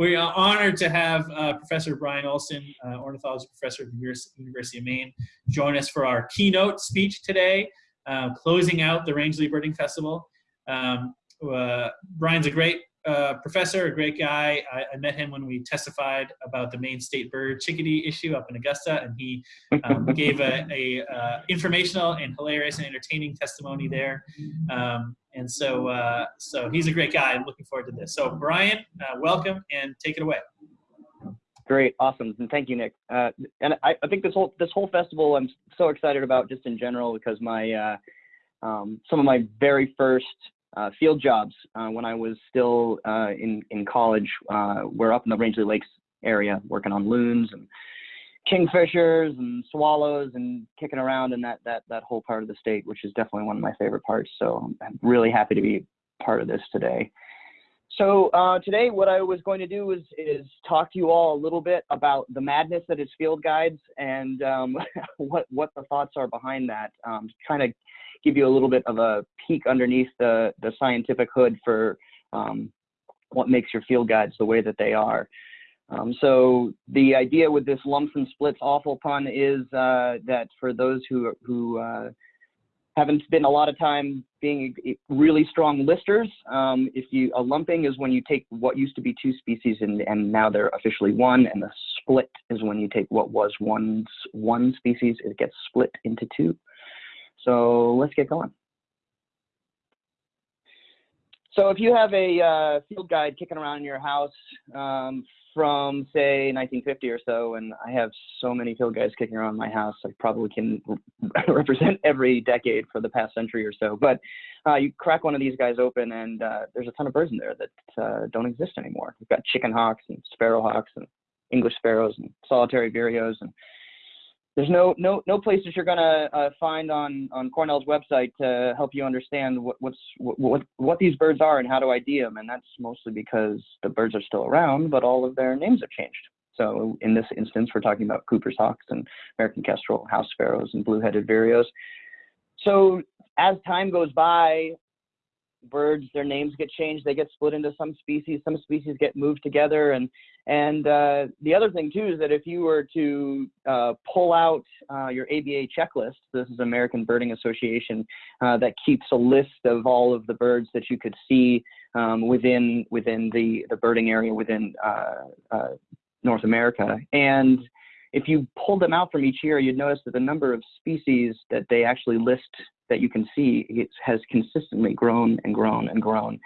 we are honored to have uh, Professor Brian Olson, uh, ornithology professor at the University of Maine, join us for our keynote speech today, uh, closing out the Rangeley Birding Festival. Um, uh, Brian's a great uh, professor, a great guy. I, I, met him when we testified about the Maine state bird chickadee issue up in Augusta, and he um, gave a, a uh, informational and hilarious and entertaining testimony there. Um, and so, uh, so he's a great guy. I'm looking forward to this. So, Brian, uh, welcome and take it away. Great, awesome, and thank you, Nick. Uh, and I, I, think this whole this whole festival I'm so excited about just in general because my uh, um, some of my very first uh, field jobs uh, when I was still uh, in in college uh, were up in the Rangeley Lakes area working on loons and kingfishers and swallows and kicking around in that that that whole part of the state, which is definitely one of my favorite parts. So I'm really happy to be part of this today. So uh, today, what I was going to do is is talk to you all a little bit about the madness that is field guides and um, what what the thoughts are behind that. Um, kind of give you a little bit of a peek underneath the, the scientific hood for um, what makes your field guides the way that they are. Um, so the idea with this lumps and splits awful pun is uh, that for those who, who uh, haven't spent a lot of time being really strong listers, um, if you a lumping is when you take what used to be two species and, and now they're officially one, and the split is when you take what was once one species, it gets split into two. So let's get going. So if you have a uh, field guide kicking around in your house um, from say 1950 or so, and I have so many field guides kicking around my house, I probably can represent every decade for the past century or so. But uh, you crack one of these guys open, and uh, there's a ton of birds in there that uh, don't exist anymore. We've got chicken hawks and sparrow hawks and English sparrows and solitary vireos and there's no no no places you're gonna uh, find on on Cornell's website to help you understand what what's what, what what these birds are and how to ID them, and that's mostly because the birds are still around, but all of their names have changed. So in this instance, we're talking about Cooper's hawks and American kestrel, house sparrows, and blue-headed vireos. So as time goes by, birds, their names get changed. They get split into some species. Some species get moved together. And and uh, the other thing too is that if you were to uh, pull out uh, your ABA checklist, this is American Birding Association uh, that keeps a list of all of the birds that you could see um, within within the the birding area within uh, uh, North America. And if you pulled them out from each year, you'd notice that the number of species that they actually list that you can see it has consistently grown and grown and grown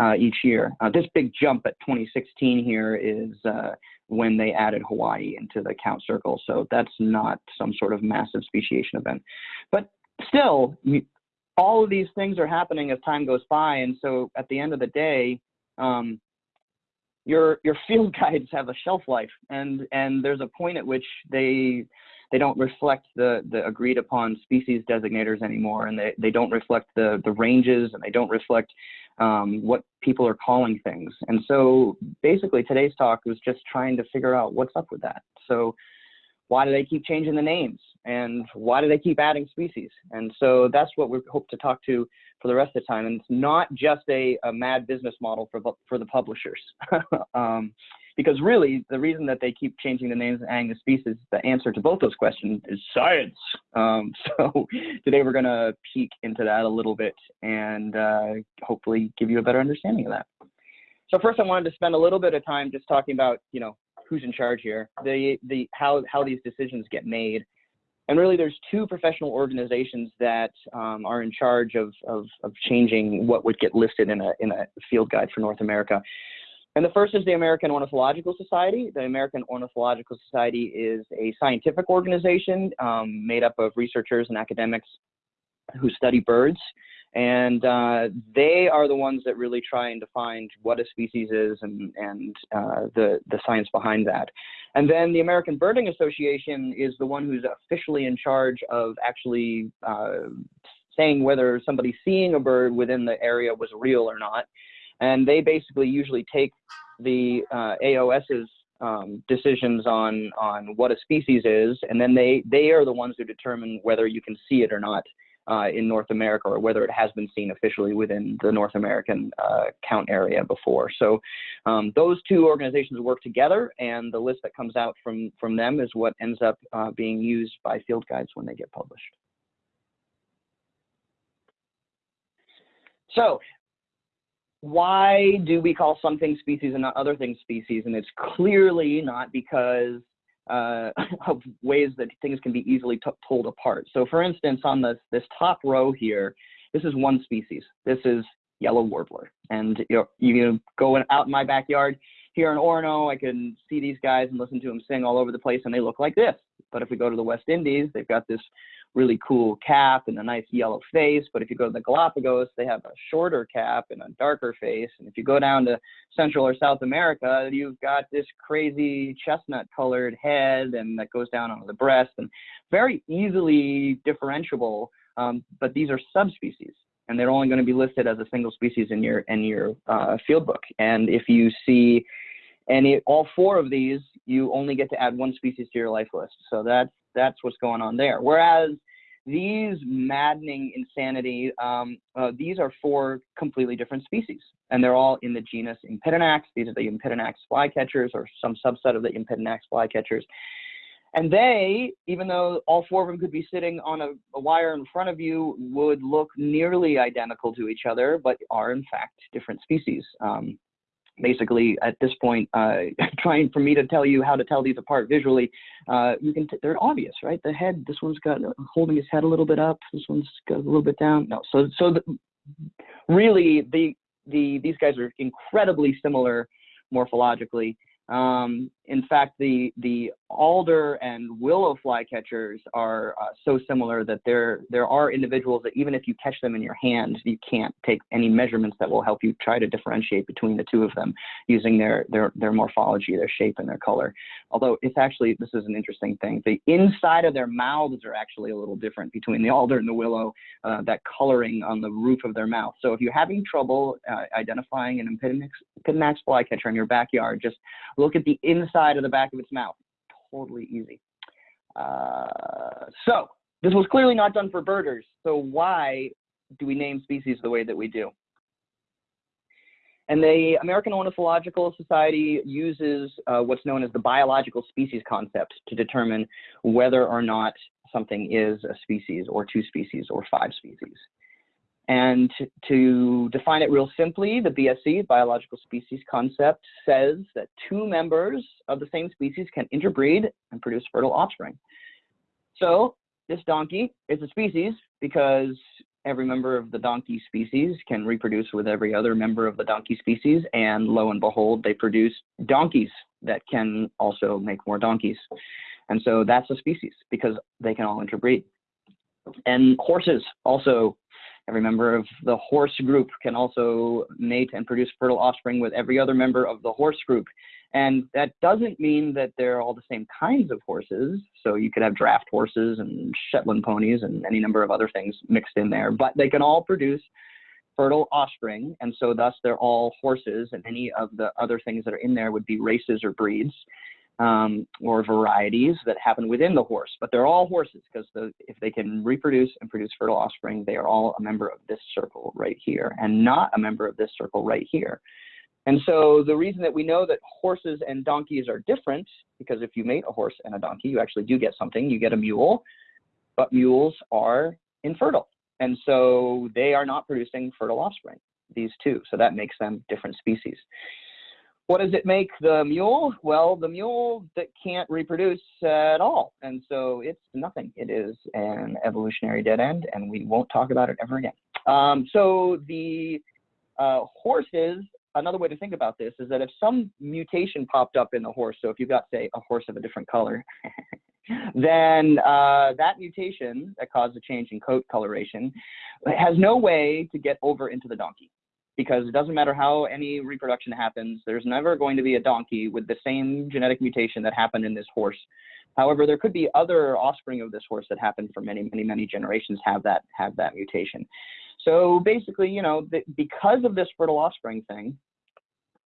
uh, each year. Uh, this big jump at 2016 here is uh, when they added Hawaii into the count circle. So that's not some sort of massive speciation event. But still, all of these things are happening as time goes by. And so at the end of the day, um, your your field guides have a shelf life and and there's a point at which they they don't reflect the, the agreed upon species designators anymore, and they, they don't reflect the, the ranges, and they don't reflect um, what people are calling things. And so basically today's talk was just trying to figure out what's up with that. So why do they keep changing the names? And why do they keep adding species? And so that's what we hope to talk to for the rest of the time. And it's not just a, a mad business model for, for the publishers. um, because really, the reason that they keep changing the names and adding the species, the answer to both those questions is science. Um, so today we're going to peek into that a little bit and uh, hopefully give you a better understanding of that. So first, I wanted to spend a little bit of time just talking about, you know, who's in charge here, the the how how these decisions get made, and really there's two professional organizations that um, are in charge of, of of changing what would get listed in a in a field guide for North America. And the first is the American Ornithological Society. The American Ornithological Society is a scientific organization um, made up of researchers and academics who study birds. And uh, they are the ones that really try and define what a species is and, and uh, the, the science behind that. And then the American Birding Association is the one who's officially in charge of actually uh, saying whether somebody seeing a bird within the area was real or not and they basically usually take the uh, AOS's um, decisions on on what a species is, and then they they are the ones who determine whether you can see it or not uh, in North America or whether it has been seen officially within the North American uh, count area before. So um, those two organizations work together and the list that comes out from, from them is what ends up uh, being used by field guides when they get published. So why do we call some things species and not other things species? And it's clearly not because uh, of ways that things can be easily pulled apart. So for instance, on this, this top row here, this is one species. This is yellow warbler. And you, know, you go out in my backyard here in Orono, I can see these guys and listen to them sing all over the place and they look like this. But if we go to the West Indies, they've got this really cool cap and a nice yellow face. But if you go to the Galapagos, they have a shorter cap and a darker face. And if you go down to Central or South America, you've got this crazy chestnut colored head and that goes down onto the breast and very easily differentiable. Um, but these are subspecies and they're only going to be listed as a single species in your in your uh, field book. And if you see any all four of these, you only get to add one species to your life list. So that's that's what's going on there. Whereas these maddening insanity, um, uh, these are four completely different species, and they're all in the genus Empidonax. These are the Empidonax flycatchers, or some subset of the Empidonax flycatchers. And they, even though all four of them could be sitting on a, a, wire in front of you, would look nearly identical to each other, but are in fact different species. Um, basically at this point uh, trying for me to tell you how to tell these apart visually uh, you can they're obvious right? The head this one's got uh, holding his head a little bit up this one's got a little bit down no so so the, really the the these guys are incredibly similar morphologically um, in fact, the the alder and willow flycatchers are uh, so similar that there there are individuals that even if you catch them in your hand, you can't take any measurements that will help you try to differentiate between the two of them using their their their morphology, their shape, and their color. Although it's actually this is an interesting thing. The inside of their mouths are actually a little different between the alder and the willow. Uh, that coloring on the roof of their mouth. So if you're having trouble uh, identifying an Empidonax flycatcher in your backyard, just look at the inside of the back of its mouth. Totally easy. Uh, so this was clearly not done for birders. So why do we name species the way that we do? And the American Ornithological Society uses uh, what's known as the biological species concept to determine whether or not something is a species or two species or five species. And to define it real simply, the BSC, biological species concept, says that two members of the same species can interbreed and produce fertile offspring. So this donkey is a species because every member of the donkey species can reproduce with every other member of the donkey species, and lo and behold, they produce donkeys that can also make more donkeys. And so that's a species because they can all interbreed. And horses also Every member of the horse group can also mate and produce fertile offspring with every other member of the horse group. And that doesn't mean that they're all the same kinds of horses. So you could have draft horses and Shetland ponies and any number of other things mixed in there, but they can all produce fertile offspring. And so thus they're all horses and any of the other things that are in there would be races or breeds um, or varieties that happen within the horse, but they're all horses because the, if they can reproduce and produce fertile offspring, they are all a member of this circle right here and not a member of this circle right here. And so the reason that we know that horses and donkeys are different, because if you mate a horse and a donkey, you actually do get something, you get a mule, but mules are infertile. And so they are not producing fertile offspring, these two. So that makes them different species. What does it make the mule? Well, the mule that can't reproduce at all. And so it's nothing. It is an evolutionary dead end, and we won't talk about it ever again. Um, so the uh, horses, another way to think about this is that if some mutation popped up in the horse, so if you've got, say, a horse of a different color, then uh, that mutation that caused a change in coat coloration has no way to get over into the donkey because it doesn't matter how any reproduction happens, there's never going to be a donkey with the same genetic mutation that happened in this horse. However, there could be other offspring of this horse that happened for many, many, many generations have that have that mutation. So basically, you know, because of this fertile offspring thing,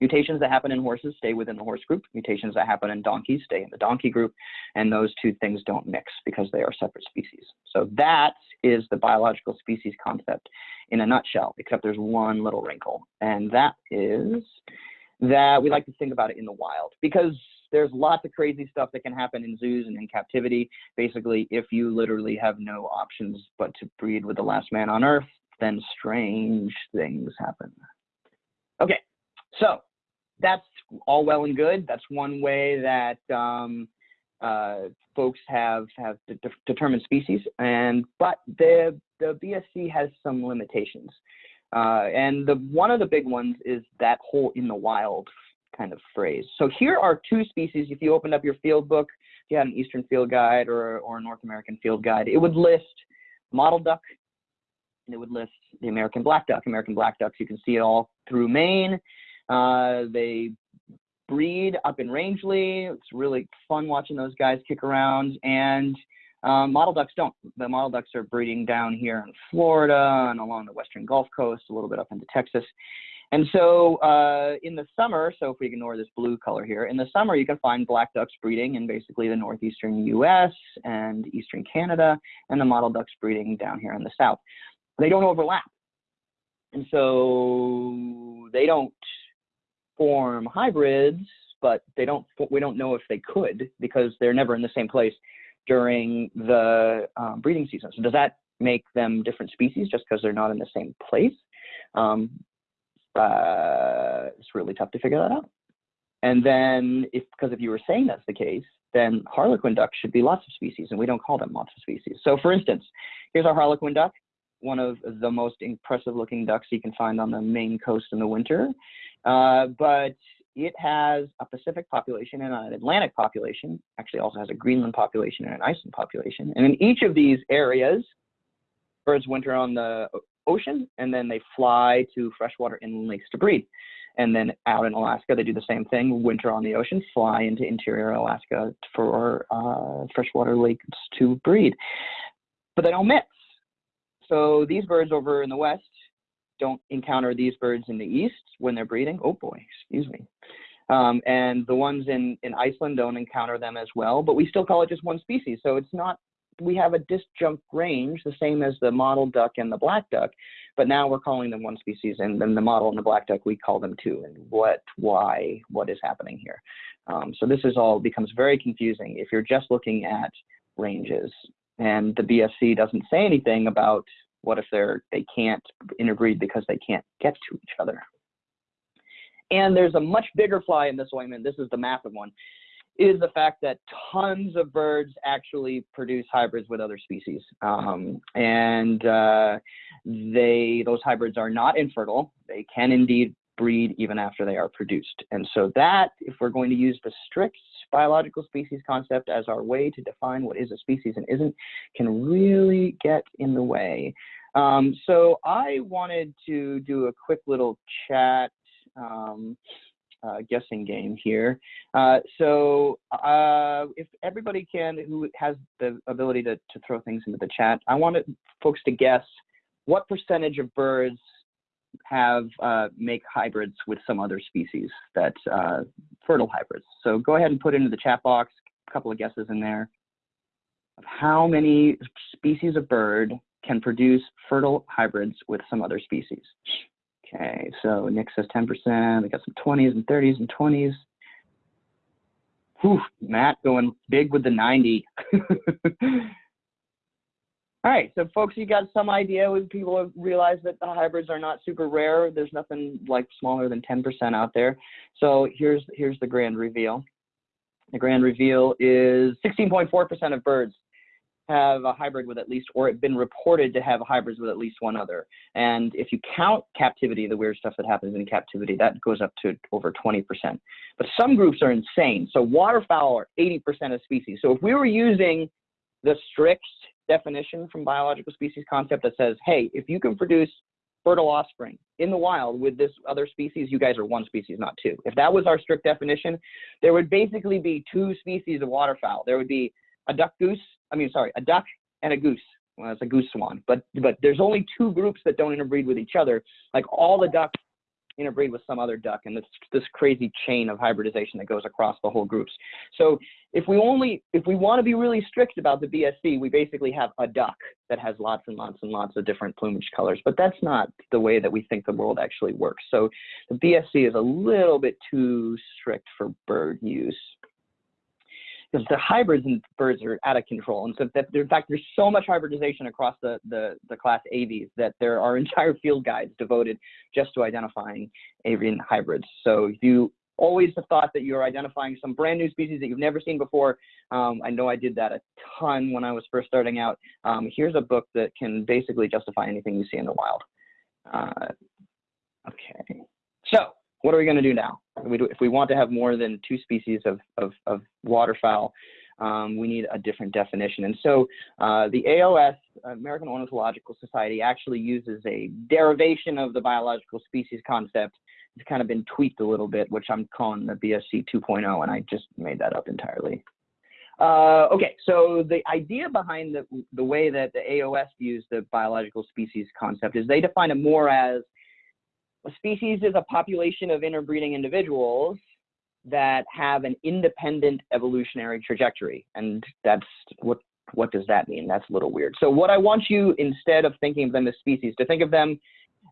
Mutations that happen in horses stay within the horse group. Mutations that happen in donkeys stay in the donkey group. And those two things don't mix because they are separate species. So that is the biological species concept in a nutshell, except there's one little wrinkle. And that is that we like to think about it in the wild because there's lots of crazy stuff that can happen in zoos and in captivity. Basically, if you literally have no options but to breed with the last man on earth, then strange things happen. Okay, so that's all well and good. That's one way that um, uh, folks have have de determined species, and but the the BSC has some limitations. Uh, and the one of the big ones is that whole in the wild kind of phrase. So here are two species. If you opened up your field book, if you had an Eastern Field Guide or, or a North American Field Guide, it would list mottled duck, and it would list the American black duck. American black ducks, you can see it all through Maine. Uh, they breed up in Rangeley. It's really fun watching those guys kick around. And um, mottled ducks don't. The mottled ducks are breeding down here in Florida and along the western Gulf Coast, a little bit up into Texas. And so uh, in the summer, so if we ignore this blue color here, in the summer you can find black ducks breeding in basically the northeastern US and eastern Canada, and the mottled ducks breeding down here in the south. They don't overlap. And so they don't form hybrids, but they don't. We don't know if they could because they're never in the same place during the um, breeding season. So does that make them different species just because they're not in the same place? Um, uh, it's really tough to figure that out. And then, if because if you were saying that's the case, then harlequin ducks should be lots of species, and we don't call them lots of species. So, for instance, here's our harlequin duck, one of the most impressive looking ducks you can find on the Maine coast in the winter. Uh, but it has a Pacific population and an Atlantic population, actually also has a Greenland population and an Iceland population. And in each of these areas, birds winter on the ocean and then they fly to freshwater inland lakes to breed. And then out in Alaska, they do the same thing, winter on the ocean, fly into interior Alaska for uh, freshwater lakes to breed. But they don't mix. So these birds over in the west don't encounter these birds in the east when they're breeding. Oh boy, excuse me. Um, and the ones in, in Iceland don't encounter them as well, but we still call it just one species. So it's not, we have a disjunct range, the same as the mottled duck and the black duck, but now we're calling them one species, and then the mottled and the black duck, we call them two. And what, why, what is happening here? Um, so this is all becomes very confusing if you're just looking at ranges. And the BSC doesn't say anything about what if they're they can't interbreed because they can't get to each other? And there's a much bigger fly in this ointment. This is the massive one. Is the fact that tons of birds actually produce hybrids with other species, um, and uh, they those hybrids are not infertile. They can indeed breed even after they are produced. And so that, if we're going to use the strict biological species concept as our way to define what is a species and isn't, can really get in the way. Um, so I wanted to do a quick little chat um, uh, guessing game here. Uh, so uh, if everybody can, who has the ability to, to throw things into the chat, I wanted folks to guess what percentage of birds have uh, make hybrids with some other species that uh, fertile hybrids. So go ahead and put into the chat box a couple of guesses in there of how many species of bird can produce fertile hybrids with some other species. Okay, so Nick says 10%. We got some 20s and 30s and 20s. Whew, Matt going big with the 90. All right, so folks, you got some idea people have realized that the hybrids are not super rare. There's nothing like smaller than 10% out there. So here's here's the grand reveal. The grand reveal is 16.4% of birds have a hybrid with at least, or have been reported to have hybrids with at least one other. And if you count captivity, the weird stuff that happens in captivity, that goes up to over 20%. But some groups are insane. So waterfowl are 80% of species. So if we were using the strict definition from biological species concept that says, hey, if you can produce fertile offspring in the wild with this other species, you guys are one species, not two. If that was our strict definition, there would basically be two species of waterfowl. There would be a duck goose, I mean, sorry, a duck and a goose. Well, it's a goose swan, but but there's only two groups that don't interbreed with each other. Like all the ducks interbreed with some other duck and this this crazy chain of hybridization that goes across the whole groups. So if we only if we want to be really strict about the BSC, we basically have a duck that has lots and lots and lots of different plumage colors. But that's not the way that we think the world actually works. So the BSC is a little bit too strict for bird use because the hybrids in birds are out of control. And so that, in fact, there's so much hybridization across the, the, the class aves that there are entire field guides devoted just to identifying avian hybrids. So if you always have thought that you're identifying some brand new species that you've never seen before, um, I know I did that a ton when I was first starting out. Um, here's a book that can basically justify anything you see in the wild. Uh, okay, so what are we going to do now? If we want to have more than two species of, of, of waterfowl, um, we need a different definition. And so uh, the AOS, American Ornithological Society, actually uses a derivation of the biological species concept. It's kind of been tweaked a little bit, which I'm calling the BSC 2.0, and I just made that up entirely. Uh, okay, so the idea behind the, the way that the AOS views the biological species concept is they define it more as a species is a population of interbreeding individuals that have an independent evolutionary trajectory. And that's what what does that mean? That's a little weird. So what I want you, instead of thinking of them as species, to think of them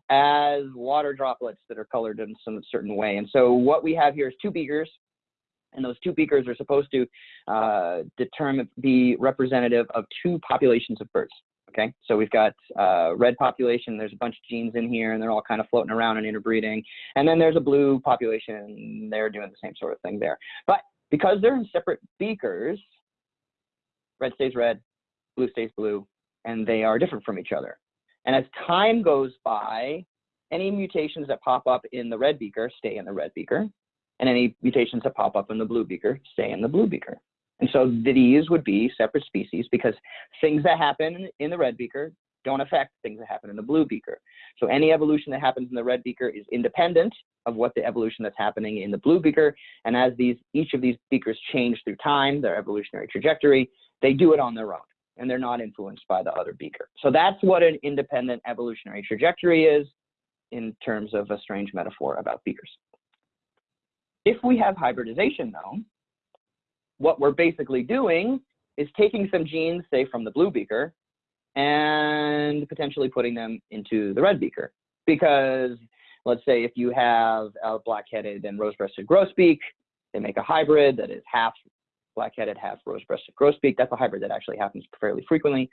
as water droplets that are colored in some certain way. And so what we have here is two beakers, and those two beakers are supposed to uh, determine, be representative of two populations of birds. Okay, so we've got uh, red population, there's a bunch of genes in here and they're all kind of floating around and interbreeding. And then there's a blue population, they're doing the same sort of thing there. But because they're in separate beakers, red stays red, blue stays blue, and they are different from each other. And as time goes by, any mutations that pop up in the red beaker stay in the red beaker, and any mutations that pop up in the blue beaker stay in the blue beaker. And so these would be separate species because things that happen in the red beaker don't affect things that happen in the blue beaker. So any evolution that happens in the red beaker is independent of what the evolution that's happening in the blue beaker. And as these each of these beakers change through time, their evolutionary trajectory, they do it on their own and they're not influenced by the other beaker. So that's what an independent evolutionary trajectory is in terms of a strange metaphor about beakers. If we have hybridization though, what we're basically doing is taking some genes, say from the blue beaker, and potentially putting them into the red beaker. Because let's say if you have a black-headed and rose-breasted grosbeak, they make a hybrid that is half black-headed, half rose-breasted grosbeak. That's a hybrid that actually happens fairly frequently.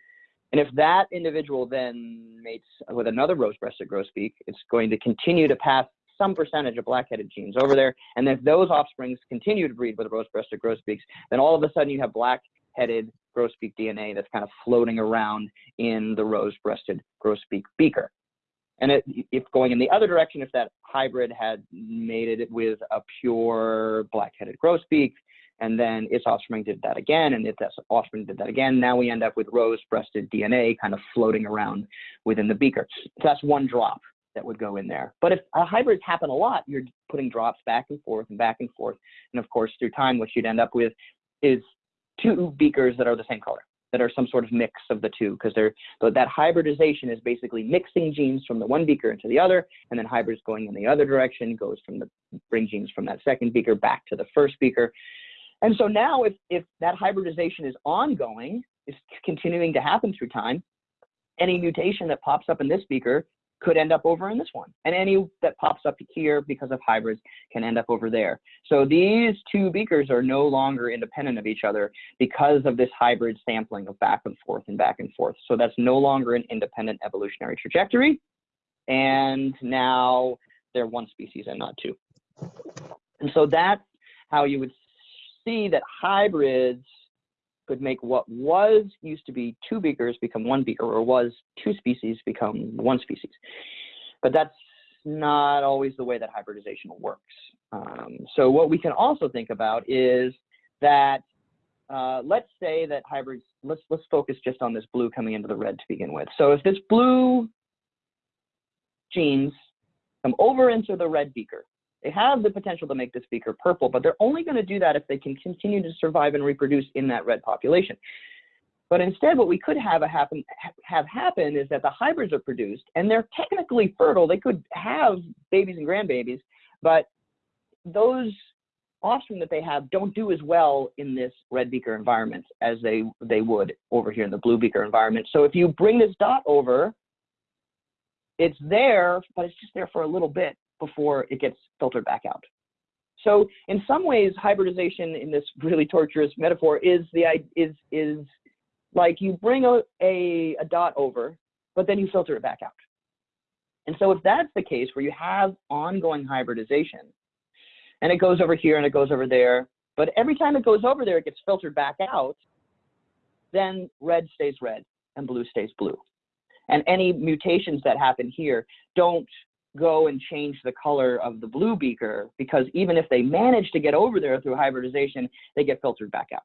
And if that individual then mates with another rose-breasted grosbeak, it's going to continue to pass some percentage of black-headed genes over there. And if those offsprings continue to breed with rose-breasted grosbeaks, then all of a sudden you have black-headed grosbeak DNA that's kind of floating around in the rose-breasted grosbeak beaker. And it, if going in the other direction, if that hybrid had mated it with a pure black-headed grosbeak, and then its offspring did that again, and its offspring did that again, now we end up with rose-breasted DNA kind of floating around within the beaker. So that's one drop that would go in there. But if uh, hybrids happen a lot, you're putting drops back and forth and back and forth. And of course, through time, what you'd end up with is two beakers that are the same color, that are some sort of mix of the two, because they're that hybridization is basically mixing genes from the one beaker into the other, and then hybrids going in the other direction goes from the bring genes from that second beaker back to the first beaker. And so now if, if that hybridization is ongoing, is continuing to happen through time, any mutation that pops up in this beaker could end up over in this one. And any that pops up here because of hybrids can end up over there. So these two beakers are no longer independent of each other because of this hybrid sampling of back and forth and back and forth. So that's no longer an independent evolutionary trajectory. And now they're one species and not two. And so that's how you would see that hybrids could make what was used to be two beakers become one beaker, or was two species become one species. But that's not always the way that hybridization works. Um, so what we can also think about is that uh, let's say that hybrids, let's, let's focus just on this blue coming into the red to begin with. So if this blue genes come over into the red beaker, they have the potential to make this beaker purple, but they're only going to do that if they can continue to survive and reproduce in that red population. But instead, what we could have happen have happen is that the hybrids are produced, and they're technically fertile. They could have babies and grandbabies, but those offspring that they have don't do as well in this red beaker environment as they they would over here in the blue beaker environment. So if you bring this dot over, it's there, but it's just there for a little bit before it gets filtered back out. So in some ways, hybridization in this really torturous metaphor is the is is like you bring a, a, a dot over, but then you filter it back out. And so if that's the case where you have ongoing hybridization, and it goes over here and it goes over there, but every time it goes over there, it gets filtered back out, then red stays red and blue stays blue. And any mutations that happen here don't go and change the color of the blue beaker because even if they manage to get over there through hybridization, they get filtered back out.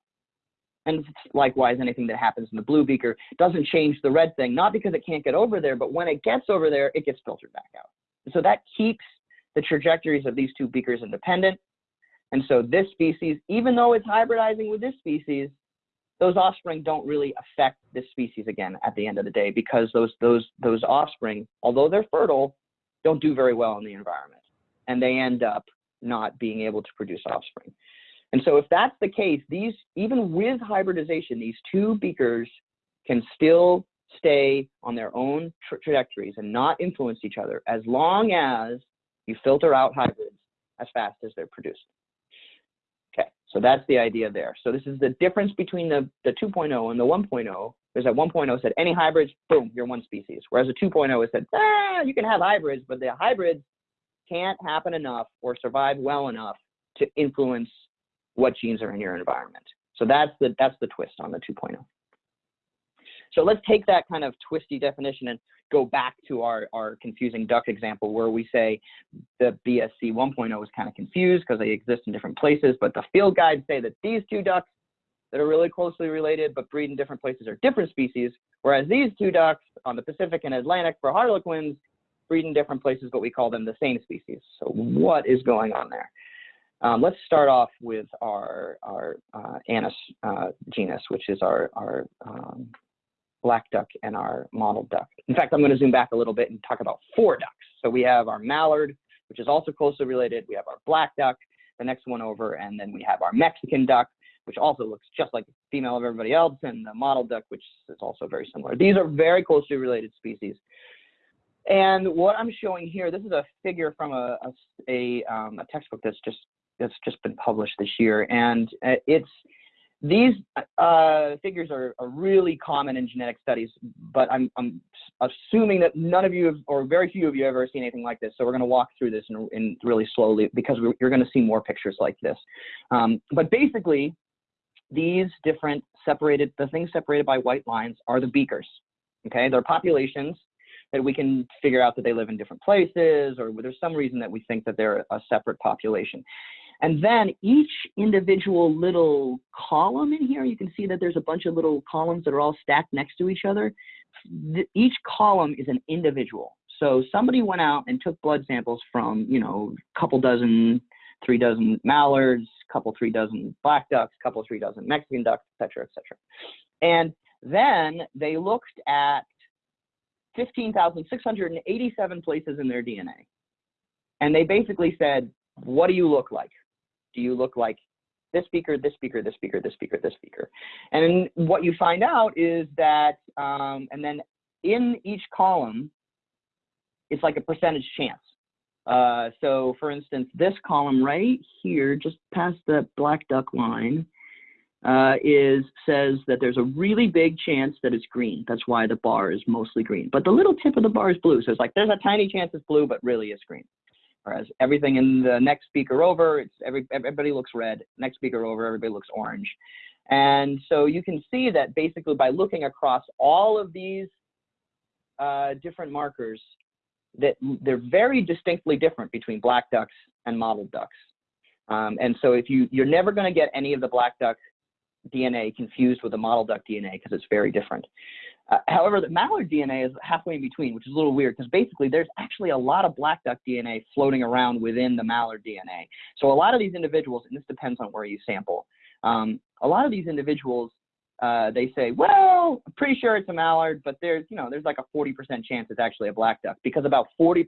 And likewise, anything that happens in the blue beaker doesn't change the red thing, not because it can't get over there, but when it gets over there, it gets filtered back out. so that keeps the trajectories of these two beakers independent. And so this species, even though it's hybridizing with this species, those offspring don't really affect this species again at the end of the day because those those those offspring, although they're fertile, don't do very well in the environment, and they end up not being able to produce offspring. And so if that's the case, these even with hybridization, these two beakers can still stay on their own tra trajectories and not influence each other as long as you filter out hybrids as fast as they're produced. Okay, so that's the idea there. So this is the difference between the, the 2.0 and the 1.0 is that 1.0 said any hybrids, boom, you're one species. Whereas the 2.0 said, ah, you can have hybrids, but the hybrids can't happen enough or survive well enough to influence what genes are in your environment. So that's the, that's the twist on the 2.0. So let's take that kind of twisty definition and go back to our, our confusing duck example where we say the BSC 1.0 is kind of confused because they exist in different places, but the field guides say that these two ducks that are really closely related but breed in different places are different species, whereas these two ducks on the Pacific and Atlantic for harlequins breed in different places, but we call them the same species. So what is going on there? Um, let's start off with our, our uh, uh, genus, which is our, our um, black duck and our mottled duck. In fact, I'm going to zoom back a little bit and talk about four ducks. So we have our mallard, which is also closely related. We have our black duck, the next one over, and then we have our Mexican duck, which also looks just like the female of everybody else, and the mottled duck, which is also very similar. These are very closely related species. And what I'm showing here, this is a figure from a, a, a, um, a textbook that's just that's just been published this year, and uh, it's these uh, figures are, are, really common in genetic studies, but I'm, I'm, assuming that none of you have, or very few of you have ever seen anything like this. So we're going to walk through this in, in really slowly because you're going to see more pictures like this. Um, but basically, these different separated, the things separated by white lines are the beakers. Okay, they're populations that we can figure out that they live in different places, or there's some reason that we think that they're a separate population. And then each individual little column in here, you can see that there's a bunch of little columns that are all stacked next to each other. Each column is an individual. So somebody went out and took blood samples from, you know, a couple dozen, three dozen mallards, couple, three dozen black ducks, couple, three dozen Mexican ducks, et cetera, et cetera. And then they looked at 15,687 places in their DNA. And they basically said, what do you look like? Do you look like this speaker, this speaker, this speaker, this speaker, this speaker? And what you find out is that, um, and then in each column, it's like a percentage chance. Uh, so for instance, this column right here, just past the black duck line, uh, is says that there's a really big chance that it's green. That's why the bar is mostly green. But the little tip of the bar is blue. So it's like there's a tiny chance it's blue, but really it's green. Whereas everything in the next speaker over, it's every, everybody looks red. Next speaker over, everybody looks orange. And so you can see that basically by looking across all of these uh, different markers, that they're very distinctly different between black ducks and mottled ducks. Um, and so if you, you're never going to get any of the black duck DNA confused with the mottled duck DNA because it's very different. Uh, however, the mallard DNA is halfway in between, which is a little weird because basically there's actually a lot of black duck DNA floating around within the mallard DNA. So a lot of these individuals, and this depends on where you sample, um, a lot of these individuals uh, they say, well, I'm pretty sure it's a mallard, but there's, you know, there's like a 40% chance it's actually a black duck because about 40%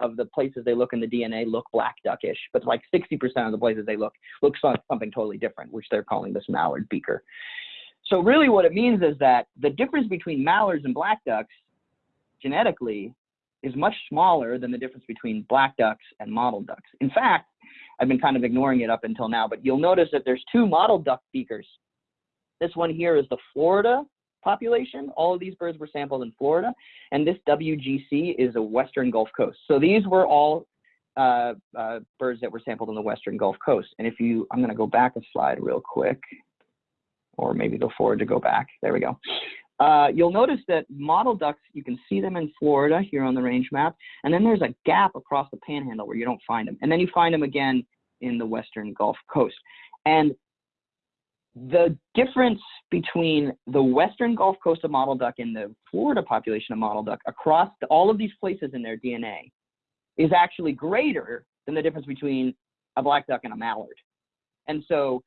of the places they look in the DNA look black duckish, but like 60% of the places they look looks like something totally different, which they're calling this mallard beaker. So really what it means is that the difference between mallards and black ducks genetically is much smaller than the difference between black ducks and mottled ducks. In fact, I've been kind of ignoring it up until now, but you'll notice that there's two mottled duck beakers this one here is the Florida population. All of these birds were sampled in Florida, and this WGC is a Western Gulf Coast. So these were all uh, uh, birds that were sampled in the Western Gulf Coast. And if you, I'm going to go back a slide real quick, or maybe go forward to go back. There we go. Uh, you'll notice that mottled ducks, you can see them in Florida here on the range map, and then there's a gap across the panhandle where you don't find them. And then you find them again in the Western Gulf Coast. And the difference between the western Gulf Coast of mottled duck and the Florida population of mottled duck across the, all of these places in their DNA is actually greater than the difference between a black duck and a mallard. And so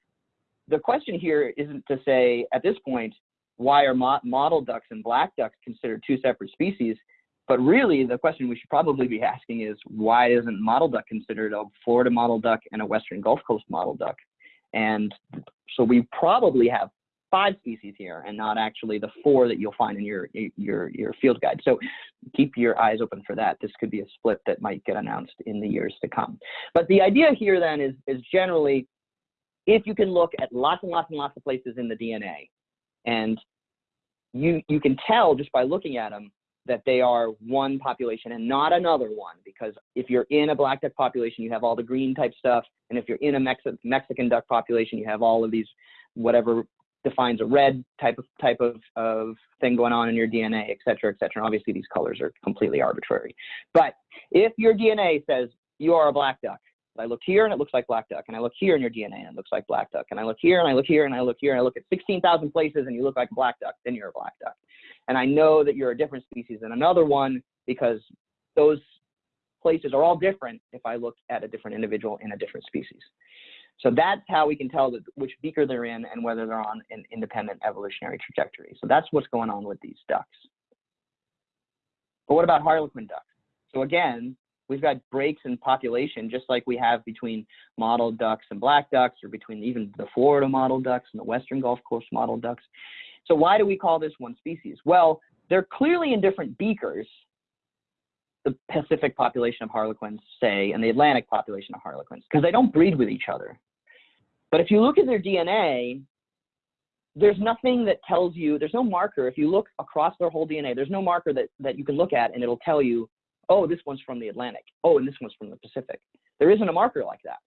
the question here isn't to say at this point, why are mot mottled ducks and black ducks considered two separate species? But really, the question we should probably be asking is why isn't mottled duck considered a Florida mottled duck and a Western Gulf Coast mottled duck? And so we probably have five species here and not actually the four that you'll find in your your your field guide. So keep your eyes open for that. This could be a split that might get announced in the years to come. But the idea here then is is generally if you can look at lots and lots and lots of places in the DNA and you you can tell just by looking at them that they are one population and not another one because if you're in a black duck population you have all the green type stuff and if you're in a Mex mexican duck population you have all of these whatever defines a red type of type of, of thing going on in your dna et cetera et cetera and obviously these colors are completely arbitrary. But if your dna says you are a black duck I look here and it looks like black duck, and I look here in your DNA and it looks like black duck, and I look here and I look here and I look here and I look at 16,000 places and you look like black duck, then you're a black duck. And I know that you're a different species than another one because those places are all different if I look at a different individual in a different species. So that's how we can tell which beaker they're in and whether they're on an independent evolutionary trajectory. So that's what's going on with these ducks. But what about harlequin ducks? So again, we've got breaks in population just like we have between mottled ducks and black ducks or between even the Florida mottled ducks and the Western Gulf Coast mottled ducks. So why do we call this one species? Well, they're clearly in different beakers, the Pacific population of harlequins, say, and the Atlantic population of harlequins, because they don't breed with each other. But if you look at their DNA, there's nothing that tells you, there's no marker. If you look across their whole DNA, there's no marker that, that you can look at and it'll tell you, oh, this one's from the Atlantic. Oh, and this one's from the Pacific. There isn't a marker like that.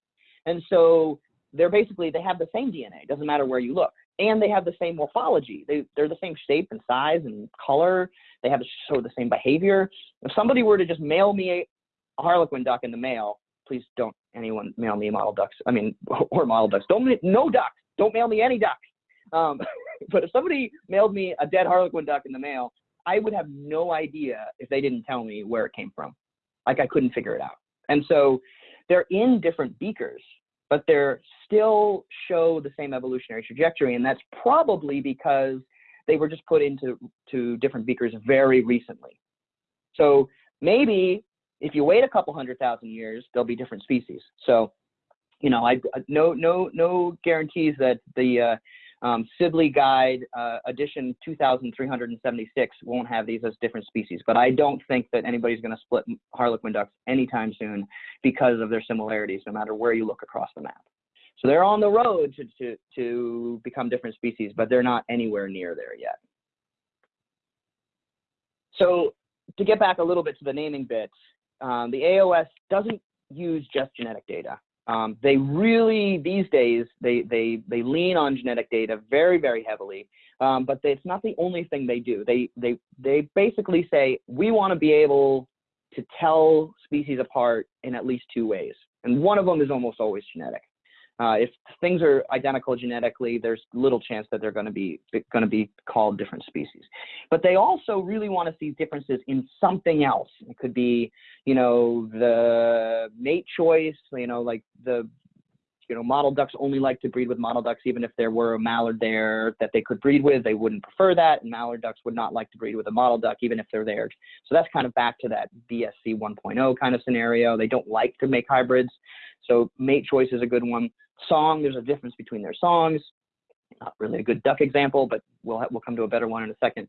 And so they're basically, they have the same DNA. Doesn't matter where you look and they have the same morphology. They, they're the same shape and size and color. They have sort of the same behavior. If somebody were to just mail me a harlequin duck in the mail, please don't anyone mail me model ducks. I mean, or model ducks. Don't no ducks. Don't mail me any ducks. Um, but if somebody mailed me a dead harlequin duck in the mail, I would have no idea if they didn't tell me where it came from. Like I couldn't figure it out. And so they're in different beakers but they're still show the same evolutionary trajectory. And that's probably because they were just put into to different beakers very recently. So maybe if you wait a couple hundred thousand years, there'll be different species. So, you know, I no no no guarantees that the uh, um, Sibley Guide uh, edition 2376 won't have these as different species, but I don't think that anybody's going to split harlequin ducks anytime soon because of their similarities, no matter where you look across the map. So they're on the road to, to, to become different species, but they're not anywhere near there yet. So to get back a little bit to the naming bits, um, the AOS doesn't use just genetic data. Um, they really these days they they they lean on genetic data very very heavily, um, but they, it's not the only thing they do. They they they basically say we want to be able to tell species apart in at least two ways, and one of them is almost always genetic. Uh, if things are identical genetically, there's little chance that they're going to be going to be called different species. But they also really want to see differences in something else. It could be, you know, the mate choice, you know, like the You know, mottled ducks only like to breed with mottled ducks, even if there were a mallard there that they could breed with, they wouldn't prefer that. And mallard ducks would not like to breed with a mottled duck, even if they're there. So that's kind of back to that BSC 1.0 kind of scenario. They don't like to make hybrids. So mate choice is a good one. Song, there's a difference between their songs. Not really a good duck example, but we'll, we'll come to a better one in a second.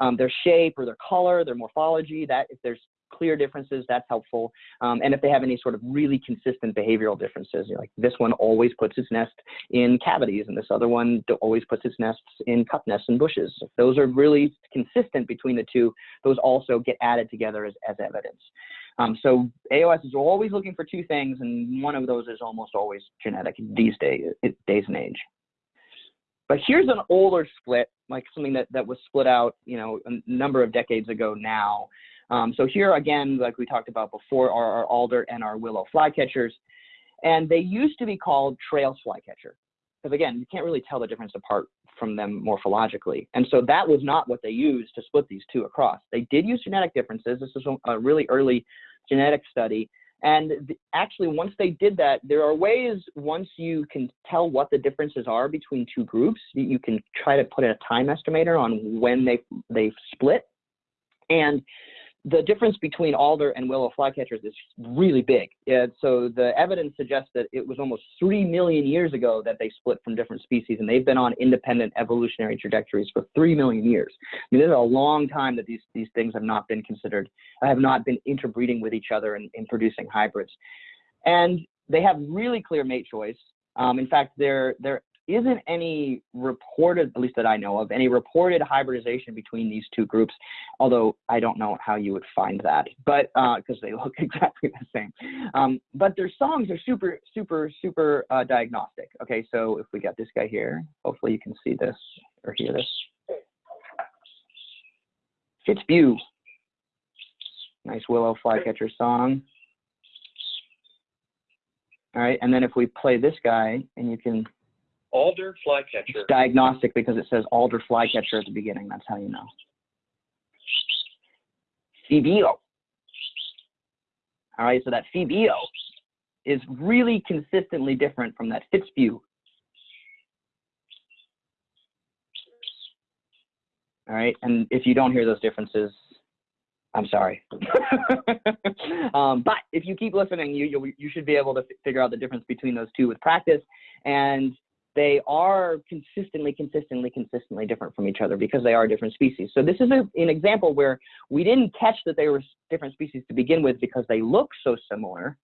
Um, their shape or their color, their morphology, that if there's clear differences, that's helpful. Um, and if they have any sort of really consistent behavioral differences, you know, like this one always puts its nest in cavities and this other one always puts its nests in cup nests and bushes. If those are really consistent between the two, those also get added together as, as evidence. Um, so AOS is always looking for two things, and one of those is almost always genetic these days, days and age. But here's an older split, like something that, that was split out, you know, a number of decades ago now. Um, so here again, like we talked about before, are our alder and our willow flycatchers. And they used to be called Traill's flycatcher. Because again, you can't really tell the difference apart from them morphologically. And so that was not what they used to split these two across. They did use genetic differences. This is a really early genetic study. And actually, once they did that, there are ways, once you can tell what the differences are between two groups, you can try to put a time estimator on when they, they split. And the difference between alder and willow flycatchers is really big. so the evidence suggests that it was almost 3 million years ago that they split from different species, and they've been on independent evolutionary trajectories for 3 million years. I mean, this is a long time that these, these things have not been considered, have not been interbreeding with each other and, and producing hybrids. And they have really clear mate choice. Um, in fact, they're, they're isn't any reported, at least that I know of, any reported hybridization between these two groups, although I don't know how you would find that, but because uh, they look exactly the same. Um, but their songs are super, super, super uh, diagnostic. Okay, so if we got this guy here, hopefully you can see this or hear this. Fitzbew. Nice willow flycatcher song. All right, and then if we play this guy, and you can Alder flycatcher. It's diagnostic because it says alder flycatcher at the beginning. That's how you know. Phoebeo. All right, so that Phoebeo is really consistently different from that Fitzbew. All right, and if you don't hear those differences, I'm sorry. um, but if you keep listening, you, you you should be able to figure out the difference between those two with practice. And they are consistently, consistently, consistently different from each other because they are different species. So this is a, an example where we didn't catch that they were different species to begin with because they look so similar,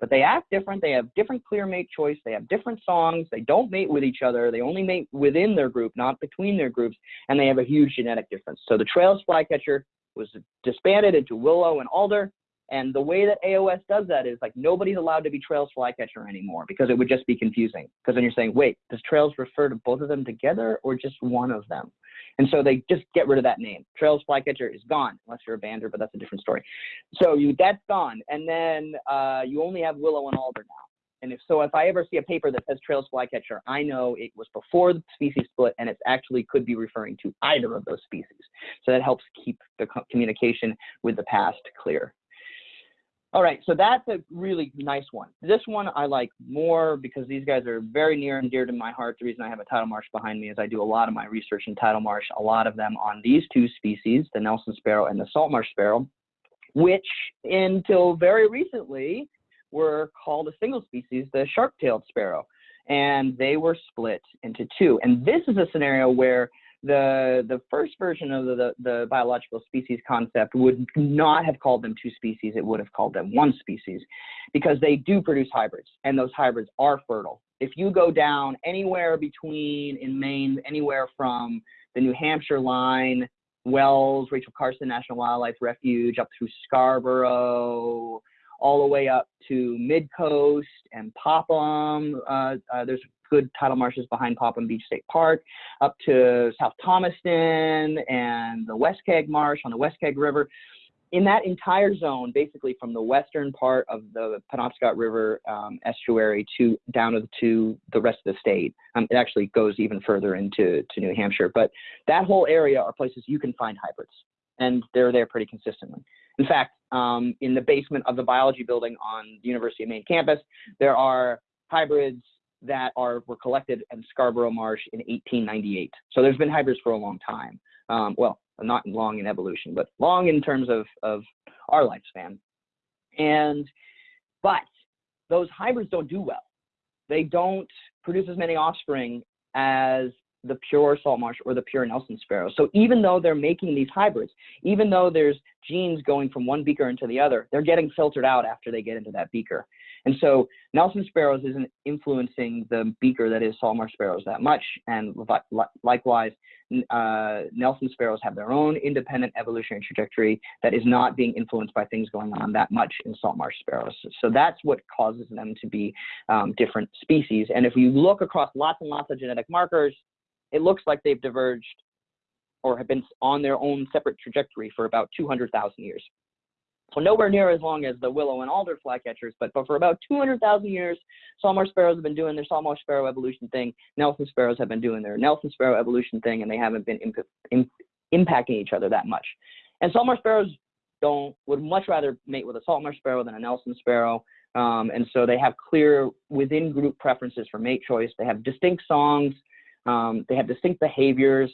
but they act different. They have different clear mate choice. They have different songs. They don't mate with each other. They only mate within their group, not between their groups, and they have a huge genetic difference. So the Traill's flycatcher was disbanded into willow and alder, and the way that AOS does that is like nobody's allowed to be Traill's flycatcher anymore because it would just be confusing. Because then you're saying, wait, does Traill's refer to both of them together or just one of them? And so they just get rid of that name. Traill's flycatcher is gone, unless you're a bander, but that's a different story. So you that's gone, and then uh, you only have willow and alder now. And if so, if I ever see a paper that says Traill's flycatcher, I know it was before the species split, and it actually could be referring to either of those species. So that helps keep the communication with the past clear. All right, so that's a really nice one. This one I like more because these guys are very near and dear to my heart. The reason I have a tidal marsh behind me is I do a lot of my research in tidal marsh, a lot of them on these two species, the Nelson sparrow and the salt marsh sparrow, which until very recently were called a single species, the sharp-tailed sparrow. And they were split into two. And this is a scenario where the the first version of the, the, biological species concept would not have called them two species. It would have called them one species because they do produce hybrids and those hybrids are fertile. If you go down anywhere between in maine anywhere from the new hampshire line wells rachel carson national wildlife refuge up through scarborough all the way up to mid coast and popham uh, uh, there's good tidal marshes behind Popham Beach State Park, up to South Thomaston and the Weskeag Marsh on the Weskeag River. In that entire zone, basically from the western part of the Penobscot River um, estuary to down to, the rest of the state, um, it actually goes even further into to New Hampshire. But that whole area are places you can find hybrids, and they're there pretty consistently. In fact, um, in the basement of the biology building on the University of Maine campus, there are hybrids that are were collected in Scarborough Marsh in 1898. So there's been hybrids for a long time. Um, well, not long in evolution, but long in terms of of our lifespan. And but those hybrids don't do well. They don't produce as many offspring as the pure salt marsh or the pure Nelson sparrow. So even though they're making these hybrids, even though there's genes going from one beaker into the other, they're getting filtered out after they get into that beaker. And so Nelson sparrows isn't influencing the beaker that is salt marsh sparrows that much. And li likewise, uh, Nelson sparrows have their own independent evolutionary trajectory that is not being influenced by things going on that much in salt marsh sparrows. So that's what causes them to be um, different species. And if you look across lots and lots of genetic markers, it looks like they've diverged or have been on their own separate trajectory for about 200,000 years. So nowhere near as long as the willow and alder flycatchers, but, but for about 200,000 years, salt marsh sparrows have been doing their salt marsh sparrow evolution thing. Nelson sparrows have been doing their Nelson sparrow evolution thing, and they haven't been imp imp impacting each other that much. And salt marsh sparrows don't would much rather mate with a salt marsh sparrow than a Nelson sparrow. Um, and so they have clear within group preferences for mate choice. They have distinct songs. Um, they have distinct behaviors.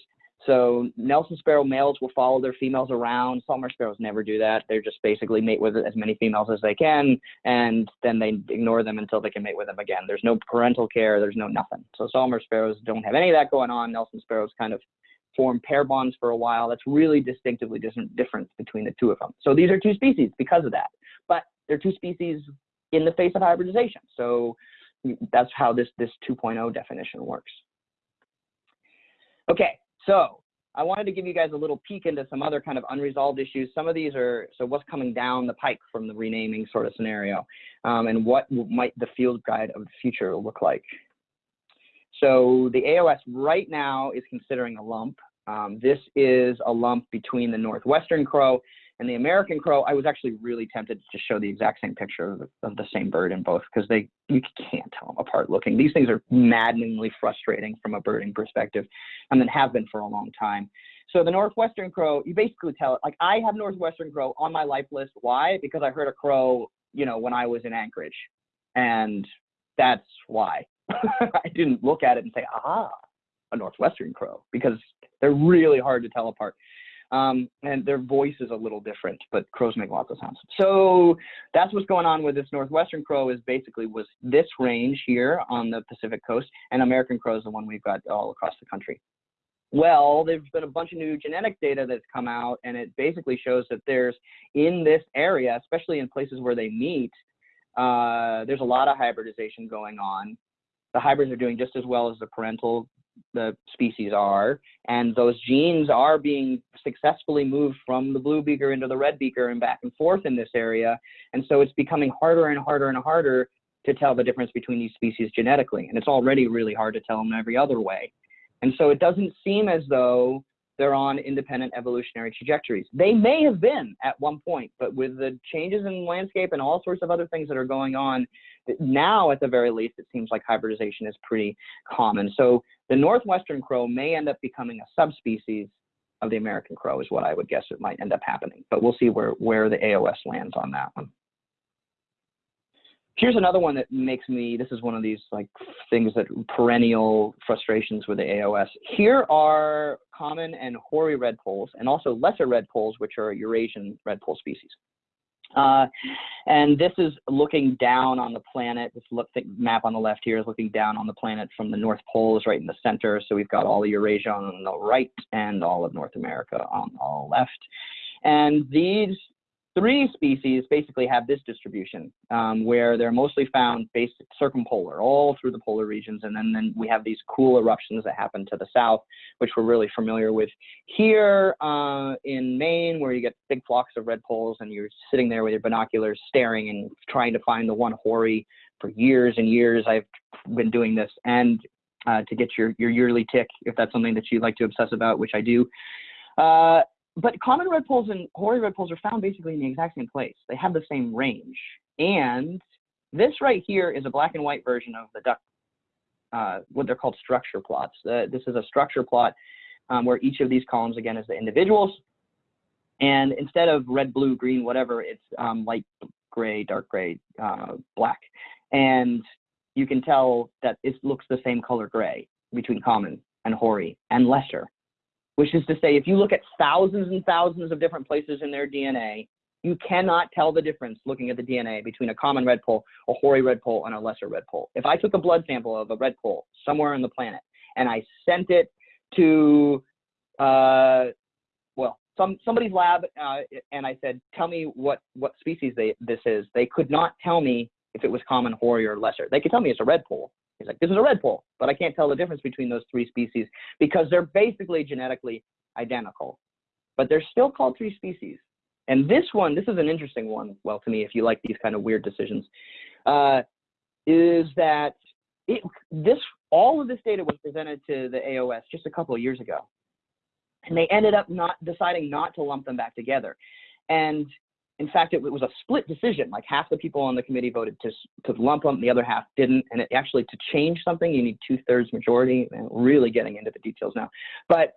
So Nelson sparrow males will follow their females around. Salt marsh sparrows never do that. They're just basically mate with as many females as they can, and then they ignore them until they can mate with them again. There's no parental care. There's no nothing. So salt marsh sparrows don't have any of that going on. Nelson sparrows kind of form pair bonds for a while. That's really distinctively different between the two of them. So these are two species because of that. But they're two species in the face of hybridization. So that's how this this 2.0 definition works. Okay, so I wanted to give you guys a little peek into some other kind of unresolved issues. Some of these are, so what's coming down the pike from the renaming sort of scenario, um, and what might the field guide of the future look like. So the AOS right now is considering a lump. Um, this is a lump between the northwestern crow and the American crow, I was actually really tempted to show the exact same picture of the, of the same bird in both because they you can't tell them apart looking. These things are maddeningly frustrating from a birding perspective, and then have been for a long time. So the northwestern crow, you basically tell it like I have northwestern crow on my life list. Why? Because I heard a crow, you know, when I was in Anchorage, and that's why. I didn't look at it and say, aha, a northwestern crow, because they're really hard to tell apart. Um, and their voice is a little different, but crows make lots of sounds. So that's what's going on with this northwestern crow is basically was this range here on the Pacific coast, and American crow is the one we've got all across the country. Well, there's been a bunch of new genetic data that's come out, and it basically shows that there's in this area, especially in places where they meet, uh, there's a lot of hybridization going on. The hybrids are doing just as well as the parental the species are, and those genes are being successfully moved from the blue beaker into the red beaker and back and forth in this area. And so it's becoming harder and harder and harder to tell the difference between these species genetically. And it's already really hard to tell them every other way. And so it doesn't seem as though they're on independent evolutionary trajectories. They may have been at one point, but with the changes in landscape and all sorts of other things that are going on, now at the very least, it seems like hybridization is pretty common. So the northwestern crow may end up becoming a subspecies of the American crow is what I would guess it might end up happening, but we'll see where, where the AOS lands on that one. Here's another one that makes me, this is one of these like things that perennial frustrations with the AOS. Here are common and hoary redpolls and also lesser redpolls, which are Eurasian redpoll species. Uh, and this is looking down on the planet. This look, map on the left here is looking down on the planet from the North Pole is right in the center. So we've got all of Eurasia on the right and all of North America on the left. And these three species basically have this distribution um, where they're mostly found based circumpolar all through the polar regions and then, then we have these cool eruptions that happen to the south which we're really familiar with here uh, in Maine where you get big flocks of redpolls and you're sitting there with your binoculars staring and trying to find the one hoary for years and years. I've been doing this and uh, to get your, your yearly tick if that's something that you like to obsess about which I do. Uh, but common redpolls and hoary redpolls are found basically in the exact same place. They have the same range. And this right here is a black and white version of the duck, uh, what they're called structure plots. Uh, this is a structure plot um, where each of these columns, again, is the individuals. And instead of red, blue, green, whatever, it's um, light gray, dark gray, uh, black. And you can tell that it looks the same color gray between common and hoary and lesser, which is to say, if you look at thousands and thousands of different places in their DNA, you cannot tell the difference looking at the DNA between a common redpoll, a hoary redpoll, and a lesser redpoll. If I took a blood sample of a redpoll somewhere on the planet and I sent it to, uh, well, some somebody's lab, uh, and I said, "Tell me what what species they, this is," they could not tell me if it was common, hoary, or lesser. They could tell me it's a redpoll. He's like, "This is a redpoll," but I can't tell the difference between those three species because they're basically genetically identical, but they're still called three species. And this one, this is an interesting one, well, to me, if you like these kind of weird decisions, uh, is that it, this, all of this data was presented to the AOS just a couple of years ago. And they ended up not deciding not to lump them back together. And in fact, it, was a split decision. Like half the people on the committee voted to, to lump them, the other half didn't. And it, actually, to change something, you need two thirds majority. And really getting into the details now, but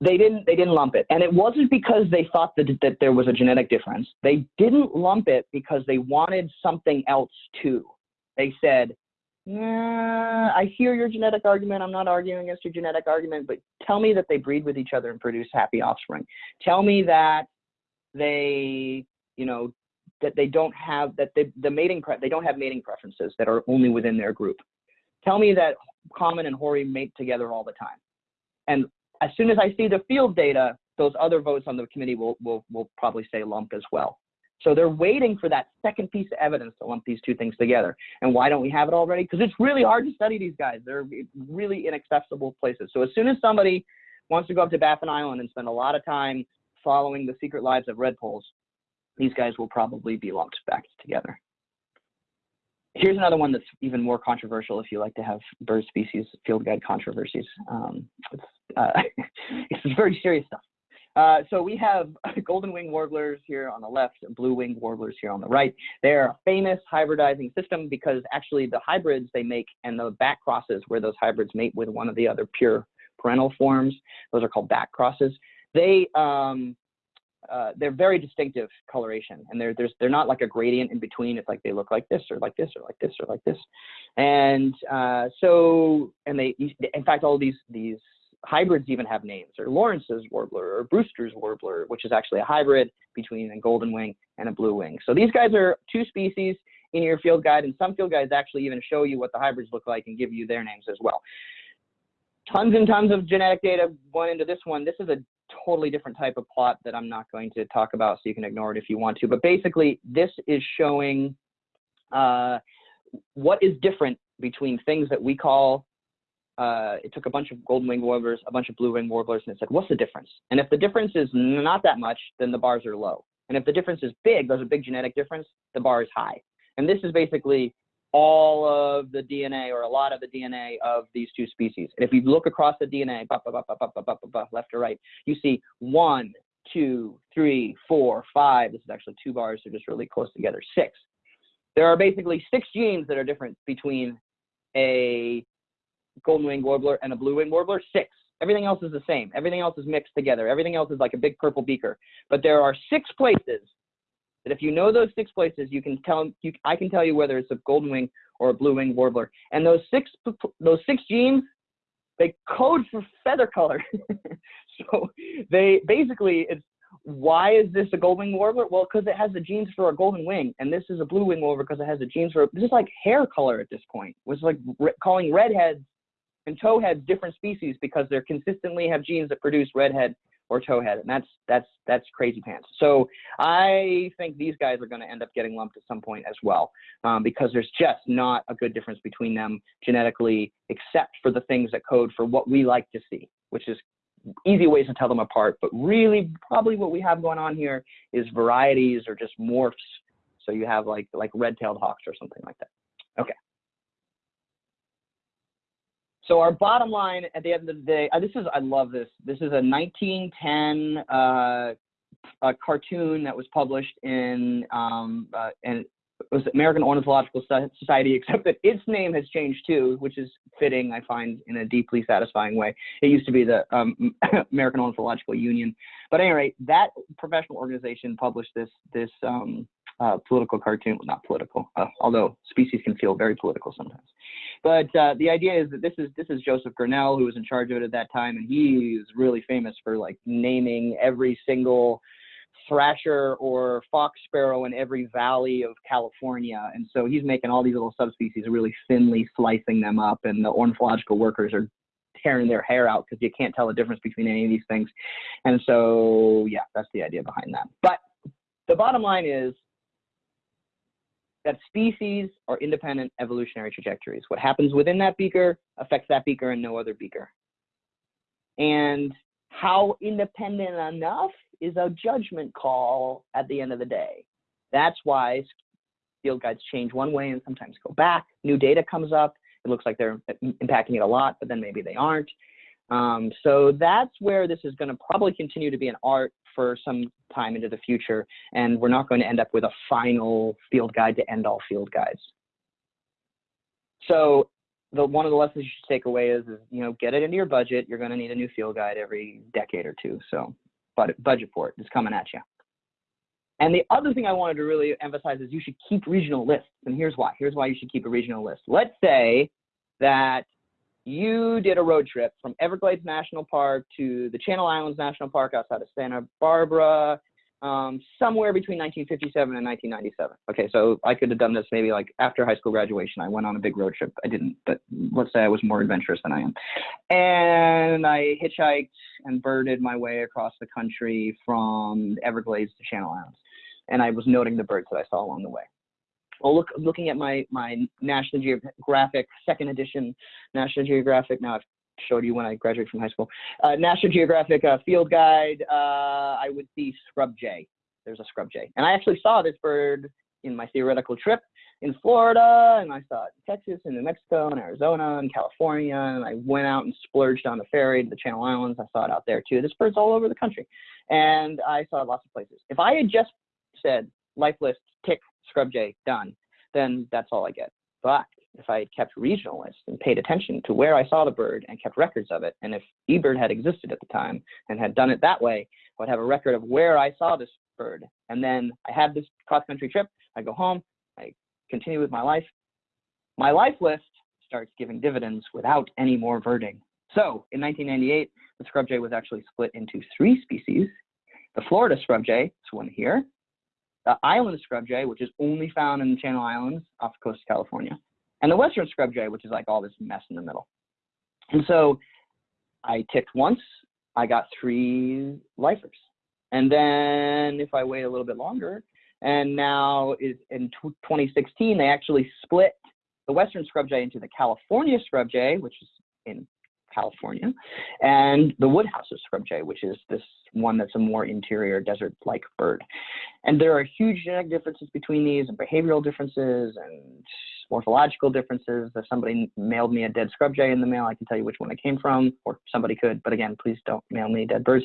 they didn't they didn't lump it and it wasn't because they thought that, that there was a genetic difference they didn't lump it because they wanted something else too they said yeah, I hear your genetic argument. I'm not arguing against your genetic argument, but tell me that they breed with each other and produce happy offspring. Tell me that they, you know, that they don't have that they, the mating pre- they don't have mating preferences that are only within their group. Tell me that common and hoary mate together all the time. And as soon as I see the field data, those other votes on the committee will, will, will probably say lump as well. So they're waiting for that second piece of evidence to lump these two things together. And why don't we have it already? Because it's really hard to study these guys. They're really inaccessible places. So as soon as somebody wants to go up to Baffin Island and spend a lot of time following the secret lives of redpolls, these guys will probably be lumped back together. Here's another one that's even more controversial if you like to have bird species field guide controversies. Um, it's, uh, it's very serious stuff. Uh, so we have golden wing warblers here on the left, blue wing warblers here on the right. They're a famous hybridizing system because actually the hybrids they make and the back crosses where those hybrids mate with one of the other pure parental forms, those are called back crosses. They um, uh, they're very distinctive coloration and they're, there's, they're not like a gradient in between. It's like they look like this or like this or like this or like this. And uh, so, and they, in fact, all these, these hybrids even have names or Lawrence's warbler or Brewster's warbler, which is actually a hybrid between a golden wing and a blue wing. So these guys are two species in your field guide and some field guides actually even show you what the hybrids look like and give you their names as well. Tons and tons of genetic data went into this one. This is a totally different type of plot that I'm not going to talk about, so you can ignore it if you want to. But basically, this is showing uh, what is different between things that we call, uh, it took a bunch of golden wing warblers, a bunch of blue wing warblers, and it said, what's the difference? And if the difference is not that much, then the bars are low. And if the difference is big, there's a big genetic difference, the bar is high. And this is basically all of the DNA or a lot of the DNA of these two species. And if you look across the DNA, left to right, you see one, two, three, four, five. This is actually two bars, they're just really close together. Six. There are basically six genes that are different between a golden wing warbler and a blue wing warbler. Six. Everything else is the same. Everything else is mixed together. Everything else is like a big purple beaker. But there are six places that if you know those six places, you can tell you, I can tell you whether it's a golden wing or a blue wing warbler. And those six those six genes, they code for feather color. so they basically it's why is this a golden wing warbler? Well, because it has the genes for a golden wing, and this is a blue wing warbler because it has the genes for. This is like hair color at this point. It's like calling redheads and towheads different species because they consistently have genes that produce redhead or towhead, and that's that's that's crazy pants. So I think these guys are going to end up getting lumped at some point as well, um, because there's just not a good difference between them genetically, except for the things that code for what we like to see, which is easy ways to tell them apart. But really, probably what we have going on here is varieties or just morphs. So you have like like red-tailed hawks or something like that. Okay. So our bottom line at the end of the day, uh, this is, I love this. This is a 1910 uh, a cartoon that was published in, um, uh, and was American Ornithological Society, except that its name has changed too, which is fitting, I find, in a deeply satisfying way. It used to be the um, American Ornithological Union. But anyway, that professional organization published this, this um, uh, political cartoon. Well, not political, uh, although species can feel very political sometimes. But uh, the idea is that this is this is Joseph Grinnell who was in charge of it at that time, and he is really famous for like naming every single thrasher or fox sparrow in every valley of California. And so he's making all these little subspecies, really thinly slicing them up, and the ornithological workers are tearing their hair out because you can't tell the difference between any of these things. And so, yeah, that's the idea behind that. But the bottom line is that species are independent evolutionary trajectories. What happens within that beaker affects that beaker and no other beaker. And how independent enough is a judgment call at the end of the day. That's why field guides change one way and sometimes go back. New data comes up. It looks like they're impacting it a lot, but then maybe they aren't. Um, so that's where this is going to probably continue to be an art for some time into the future. And we're not going to end up with a final field guide to end all field guides. So the, one of the lessons you should take away is, is, you know, get it into your budget. You're going to need a new field guide every decade or two. So but budget for it. It's coming at you. And the other thing I wanted to really emphasize is you should keep regional lists. And here's why. Here's why you should keep a regional list. Let's say that you did a road trip from Everglades National Park to the Channel Islands National Park outside of Santa Barbara, um, somewhere between 1957 and 1997. Okay, so I could have done this maybe like after high school graduation. I went on a big road trip. I didn't, but let's say I was more adventurous than I am. And I hitchhiked and birded my way across the country from Everglades to Channel Islands. And I was noting the birds that I saw along the way. Well, look, looking at my my National Geographic second edition National Geographic. Now I've showed you when I graduated from high school. Uh, National Geographic uh, Field Guide, uh, I would see scrub jay. There's a scrub jay. And I actually saw this bird in my theoretical trip in Florida, and I saw it in Texas, and New Mexico, and Arizona, and California, and I went out and splurged on the ferry to the Channel Islands. I saw it out there too. This bird's all over the country, and I saw it lots of places. If I had just said life list, tick, scrub jay, done, then that's all I get. But if I had kept regional lists and paid attention to where I saw the bird and kept records of it, and if eBird had existed at the time and had done it that way, I would have a record of where I saw this bird. And then I had this cross-country trip. I go home. I continue with my life. My life list starts giving dividends without any more birding. So in 1998, the scrub jay was actually split into three species. The Florida scrub jay, this one here, the island scrub jay, which is only found in the Channel Islands off the coast of California, and the Western scrub jay, which is like all this mess in the middle. And so I ticked once, I got three lifers. And then if I wait a little bit longer, and now is in 2016, they actually split the Western scrub jay into the California scrub jay, which is in California, and the Woodhouse scrub jay, which is this one that's a more interior desert-like bird. And there are huge genetic differences between these and behavioral differences and morphological differences. If somebody mailed me a dead scrub jay in the mail, I can tell you which one it came from, or somebody could. But again, please don't mail me dead birds.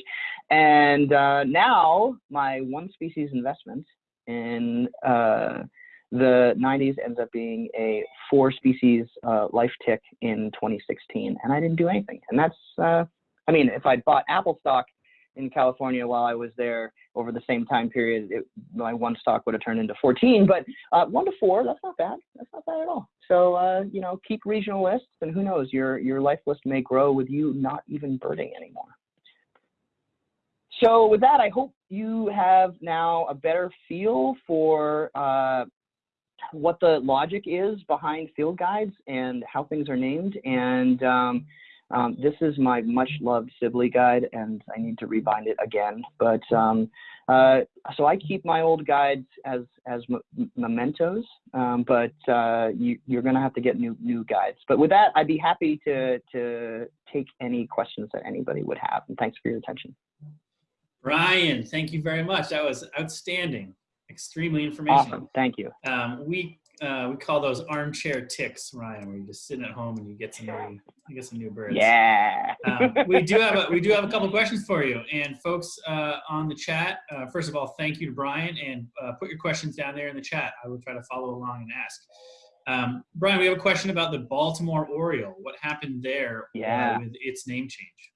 And uh, now my one species investment in uh, the 90s ends up being a four species uh, life tick in 2016, and I didn't do anything. And that's, uh, I mean, if I'd bought Apple stock in California while I was there over the same time period, it, my one stock would have turned into 14. But uh, one to four, that's not bad. That's not bad at all. So uh, you know, keep regional lists, and who knows, your your life list may grow with you not even birding anymore. So with that, I hope you have now a better feel for uh, what the logic is behind field guides and how things are named. And um, um, this is my much loved Sibley guide, and I need to rebind it again. But um, uh, so I keep my old guides as as mementos, um, but uh, you, going to have to get new new guides. But with that, I'd be happy to to take any questions that anybody would have. And thanks for your attention. Brian, thank you very much. That was outstanding. Extremely informational. Awesome. Thank you. Um, we uh, we call those armchair ticks, Brian, where you just sitting at home and you get some new, you get some new birds. Yeah. um, we do have a, we do have a couple questions for you, and folks uh, on the chat. Uh, first of all, thank you to Brian, and uh, put your questions down there in the chat. I will try to follow along and ask. Um, Brian, we have a question about the Baltimore Oriole. What happened there yeah. with its name change?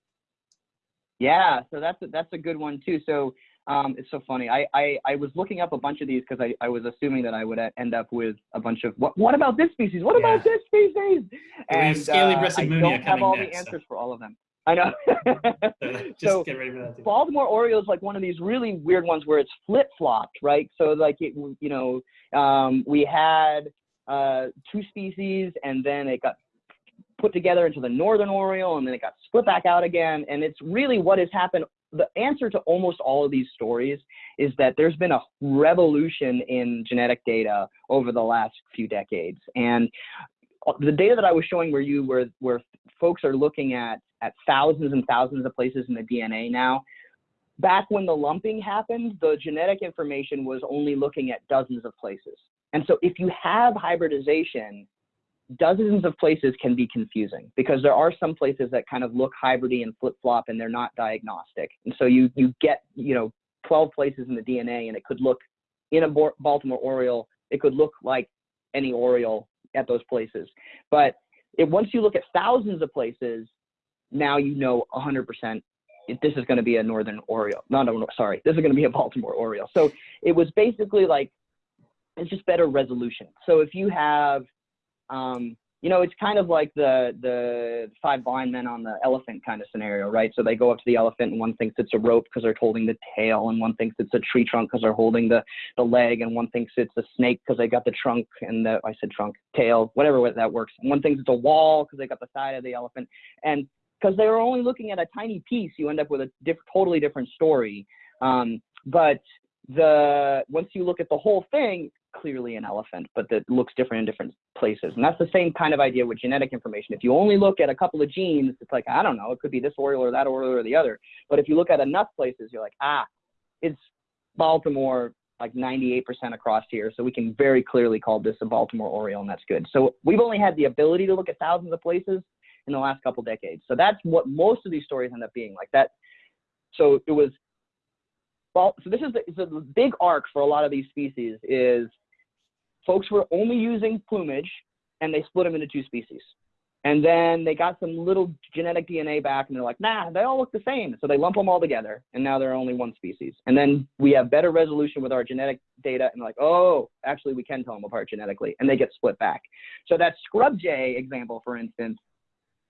Yeah, so that's a, that's a good one too. So Um, it's so funny. I, I, I was looking up a bunch of these because I, I was assuming that I would end up with a bunch of what what about this species? What about this species? We have scaly uh, I don't have all next, the so- answers for all of them. I know. So just So, get ready for that. Too. Baltimore Oriole is like one of these really weird ones where it's flip flopped, right? So like it, you know, um, we had uh, two species and then it got put together into the Northern Oriole and then it got split back out again. And it's really what has happened. The answer to almost all of these stories is that there's been a revolution in genetic data over the last few decades. And uh, the data that I was showing where you where where folks are looking at at thousands and thousands of places in the DNA now. Back when the lumping happened, the genetic information was only looking at dozens of places. And so if you have hybridization, dozens of places can be confusing because there are some places that kind of look hybridy and flip-flop and they're not diagnostic. And so you you get, you know, 12 places in the DNA and it could look in a Baltimore Oriole, it could look like any Oriole at those places. But it, once you look at thousands of places, now you know 100% it, this is going to be a Northern Oriole. No, no, no, sorry. This is going to be a Baltimore Oriole. So it was basically like, it's just better resolution. So if you have, um, you know, it's kind of like the the five blind men on the elephant kind of scenario, right? So they go up to the elephant and one thinks it's a rope because they're holding the tail, and one thinks it's a tree trunk because they're holding the the leg, and one thinks it's a snake because they got the trunk and the I said trunk tail, whatever that works. And one thinks it's a wall because they got the side of the elephant, and because they were only looking at a tiny piece, you end up with a diff- totally different story. Um, but the once you look at the whole thing, clearly an elephant, but that looks different in different places. And that's the same kind of idea with genetic information. If you only look at a couple of genes, it's like, I don't know, it could be this Oriole or that Oriole or the other. But if you look at enough places, you're like, ah, it's Baltimore like 98% across here. So we can very clearly call this a Baltimore Oriole, and that's good. So we've only had the ability to look at thousands of places in the last couple decades. So that's what most of these stories end up being like that. So it was, well, so this is the, so the big arc for a lot of these species is folks were only using plumage and they split them into two species. And then they got some little genetic DNA back and they're like, nah, they all look the same. So they lump them all together and now they're only one species. And then we have better resolution with our genetic data and like, oh, actually we can tell them apart genetically and they get split back. So that scrub jay example, for instance,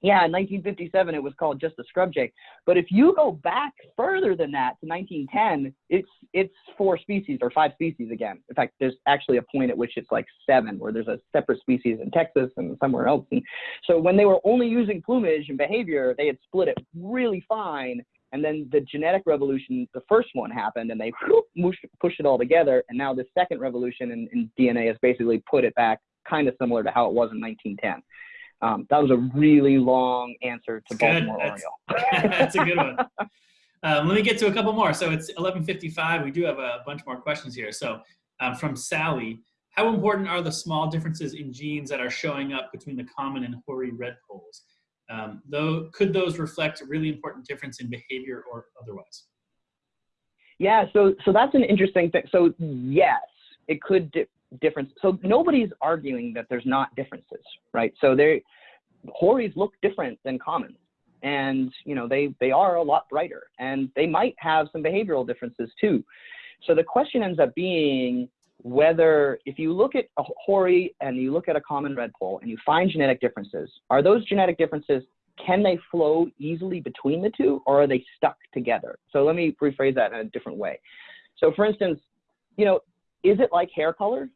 yeah, in 1957 it was called just a scrub jay. But if you go back further than that to 1910, it's it's four species or five species again. In fact, there's actually a point at which it's like seven, where there's a separate species in Texas and somewhere else. And so when they were only using plumage and behavior, they had split it really fine. And then the genetic revolution, the first one happened, and they whoop, pushed it all together. And now the second revolution in, in DNA has basically put it back, kind of similar to how it was in 1910. Um, that was a really long answer to Good. Baltimore That's- Oriole. That's a good one. Um, let me get to a couple more. So it's 11:55. We do have a bunch more questions here. So um, from Sally, how important are the small differences in genes that are showing up between the common and hoary redpolls? Um, though, could those reflect a really important difference in behavior or otherwise? Yeah, so so that's an interesting thing. So yes, it could di- difference. So nobody's arguing that there's not differences, right? So they hories look different than commons, and you know they they are a lot brighter, and they might have some behavioral differences too. So the question ends up being whether if you look at a hoary and you look at a common redpoll and you find genetic differences, are those genetic differences can they flow easily between the two or are they stuck together? So let me rephrase that in a different way. So for instance, you know, is it like hair color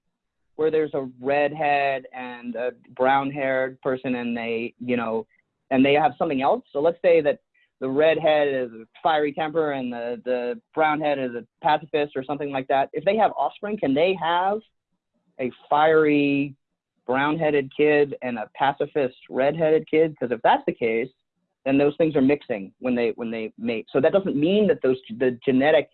where there's a redhead and a brown haired person and they, you know, and they have something else? So let's say that the redhead is a fiery temper and the, the brown head is a pacifist or something like that. If they have offspring, can they have a fiery brown-headed kid and a pacifist red-headed kid? Because if that's the case, then those things are mixing when they when they mate. So that doesn't mean that those the genetic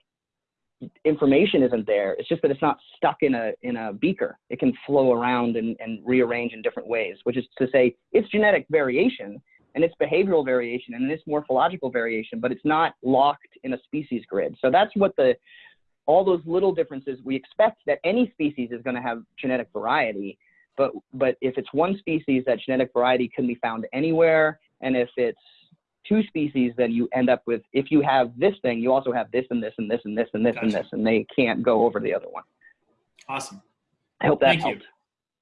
information isn't there. It's just that it's not stuck in a in a beaker. It can flow around and, and rearrange in different ways, which is to say it's genetic variation and it's behavioral variation and it's morphological variation, but it's not locked in a species grid. So that's what the all those little differences we expect that any species is going to have genetic variety but but if it's one species that genetic variety can be found anywhere and if it's two species, then you end up with if you have this thing, you also have this and this and this and this and this and this, and they can't go over the other one. Awesome. I hope that Thank you.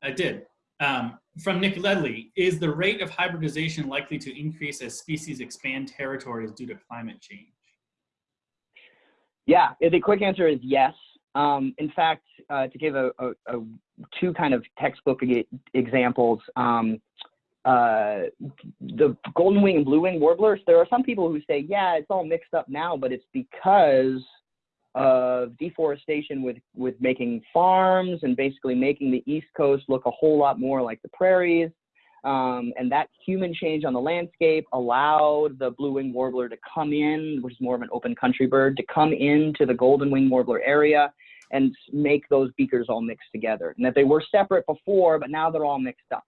I did. Um, from Nick Ledley, is the rate of hybridization likely to increase as species expand territories due to climate change? Yeah, the quick answer is yes. Um, in fact, uh, to give a, a, a two kind of textbook examples, um, uh, the golden wing and blue wing warblers, there are some people who say, yeah, it's all mixed up now, but it's because of deforestation with, with making farms and basically making the East Coast look a whole lot more like the prairies. Um, and that human change on the landscape allowed the blue wing warbler to come in, which is more of an open country bird, to come into the golden wing warbler area and make those beakers all mixed together. And that they were separate before, but now they're all mixed up.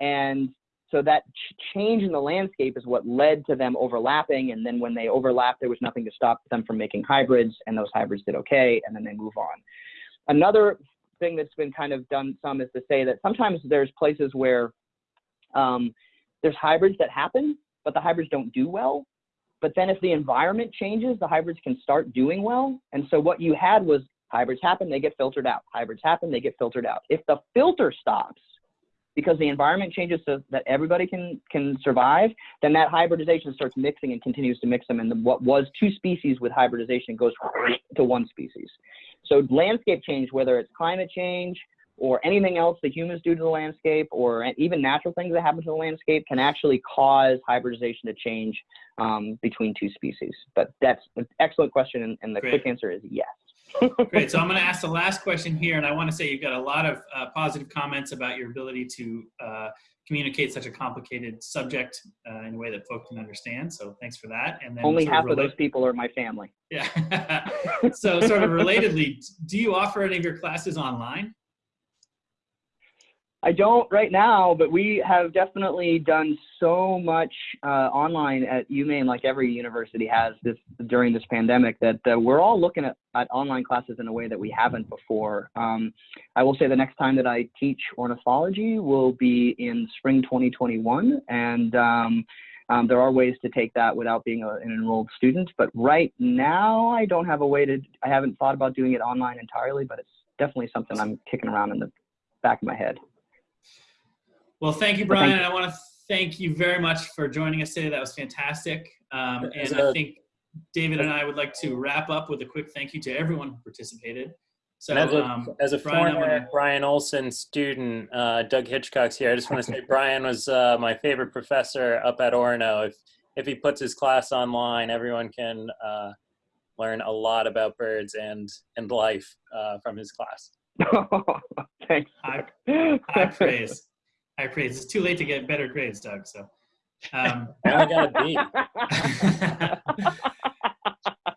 And so that ch- change in the landscape is what led to them overlapping. And then when they overlapped, there was nothing to stop them from making hybrids, and those hybrids did okay, and then they move on. Another thing that's been kind of done some is to say that sometimes there's places where um, there's hybrids that happen, but the hybrids don't do well. But then if the environment changes, the hybrids can start doing well. And so what you had was hybrids happen, they get filtered out. Hybrids happen, they get filtered out. If the filter stops because the environment changes so that everybody can can survive, then that hybridization starts mixing and continues to mix them. And the, what was two species with hybridization goes to one species. So landscape change, whether it's climate change or anything else that humans do to the landscape or even natural things that happen to the landscape can actually cause hybridization to change um, between two species. But that's an excellent question, and, and the Great. quick answer is yes. Great. So I'm going to ask the last question here, and I want to say you've got a lot of uh, positive comments about your ability to uh, communicate such a complicated subject uh, in a way that folk can understand. So thanks for that. And then Only half of relate- those people are my family. Yeah. so sort of relatedly, do you offer any of your classes online? I don't right now, but we have definitely done so much uh, online at UMaine, like every university has this during this pandemic, that uh, we're all looking at, at online classes in a way that we haven't before. Um, I will say the next time that I teach ornithology will be in spring 2021, and um, um, there are ways to take that without being a, an enrolled student. But right now, I don't have a way to. I haven't thought about doing it online entirely, but it's definitely something I'm kicking around in the back of my head. Well, thank you, Brian. thank and I want to thank you very much for joining us today. That was fantastic. Um, and I a- think David and I would like to wrap up with a quick thank you to everyone who participated. So, as a, um, as a Brian, former gonna- Brian Olsen student, uh, Doug Hitchcox here. I just want to say Brian was uh, my favorite professor up at Orono. If if he puts his class online, everyone can uh, learn a lot about birds and and life uh, from his class. Thanks. High, high praise. High praise. It's too late to get better grades, Doug. So, um, I got a B.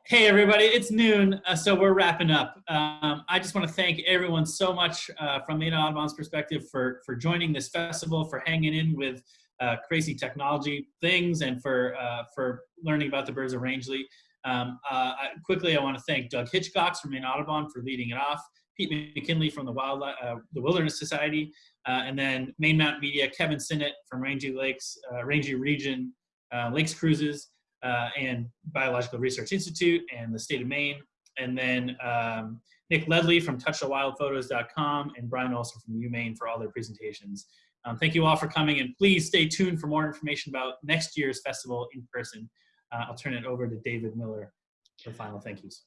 hey, everybody, it's noon, uh, so we're wrapping up. Um, I just want to thank everyone so much uh, from Maine Audubon's perspective for, for joining this festival, for hanging in with uh, crazy technology things, and for, uh, for learning about the birds of Rangeley. Um, uh, I, quickly, I want to thank Doug Hitchcocks from Maine Audubon for leading it off, Pete McKinley from the, Wildlife, uh, the Wilderness Society, uh, and then Maine Mountain Media, Kevin Sinnott from Rangeley Lakes, uh, Rangeley Region, uh, Lakes Cruises, uh, and Biological Research Institute and the state of Maine. And then um, Nick Ledley from touchthewildphotos.com and Brian Olsen from UMaine for all their presentations. Um, thank you all for coming and please stay tuned for more information about next year's festival in person. Uh, I'll turn it over to David Miller for final thank yous.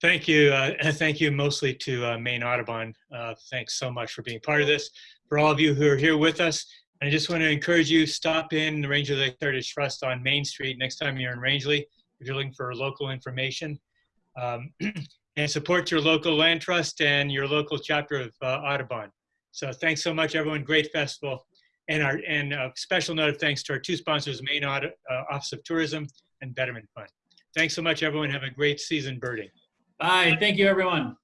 Thank you. Uh, and thank you mostly to uh, Maine Audubon. Uh, thanks so much for being part of this. For all of you who are here with us, I just want to encourage you, stop in the Rangeley Lake Heritage Trust on Main Street next time you're in Rangeley, if you're looking for local information. Um, and support your local land trust and your local chapter of uh, Audubon. So thanks so much, everyone. Great festival. And our and a special note of thanks to our two sponsors, Maine uh, Office of Tourism and Betterment Fund. Thanks so much, everyone. Have a great season birding. Bye. Thank you, everyone.